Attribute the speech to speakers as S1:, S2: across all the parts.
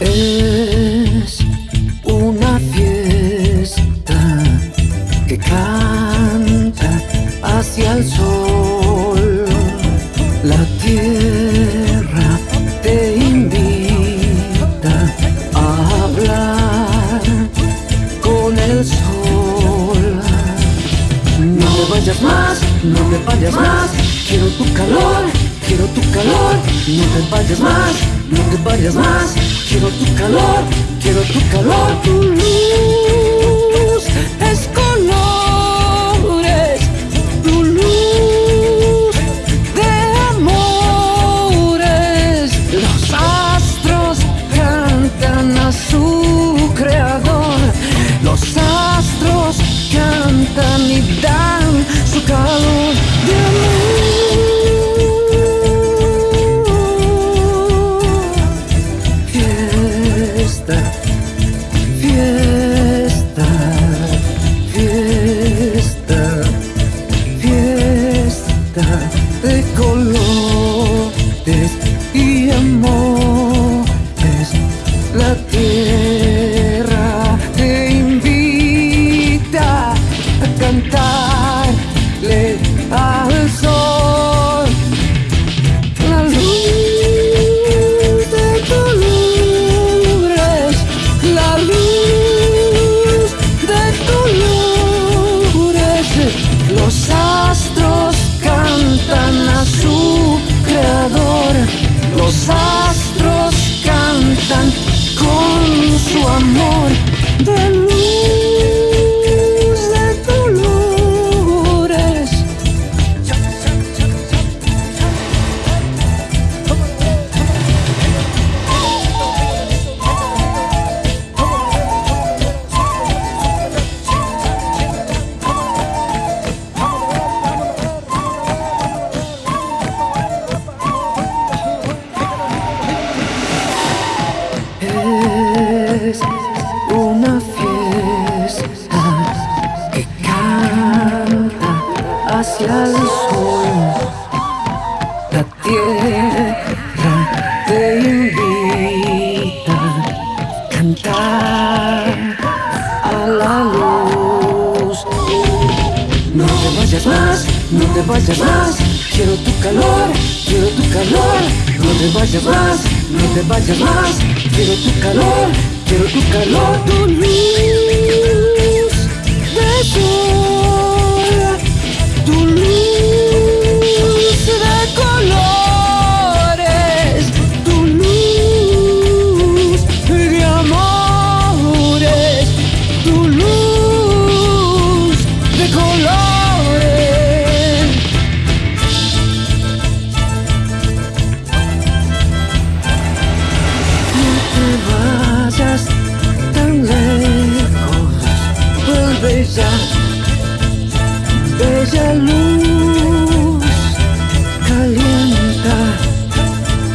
S1: Es una fiesta que canta hacia el sol. La tierra te invita a hablar con el sol. No me vayas más, no me vayas más, quiero tu calor quiero tu calor. No te vayas más, no te vayas más. Quiero tu calor, quiero tu calor. Tu luz es colores, tu luz de amores. Los astros cantan a tierra te invita a cantarle al sol. La luz de colores, la luz de colores. Los astros cantan a su creador. Los astros una fiesta que canta hacia el sol. La tierra te invita a cantar a la luz. No te vayas más, no te vayas más. Quiero tu calor, quiero tu calor. No te vayas más, no te vayas más. Quiero tu calor, quiero tu calor. Tu luz ya, bella luz, calienta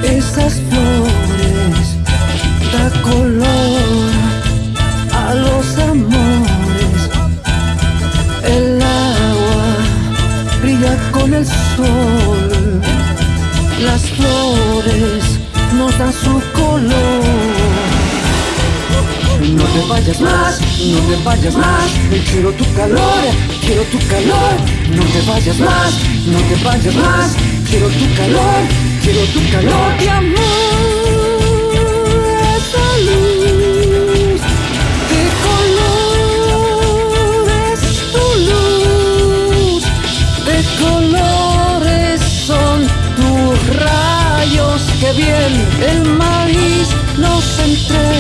S1: esas flores, da color a los amores, el agua brilla con el sol. Las flores nos dan su No te vayas más, no te vayas más. Quiero tu calor, quiero tu calor. No te vayas más, no te vayas más. Quiero tu calor, quiero tu calor de amor. Esa luz de colores, tu luz, de colores son tus rayos que bien el maíz nos entrega.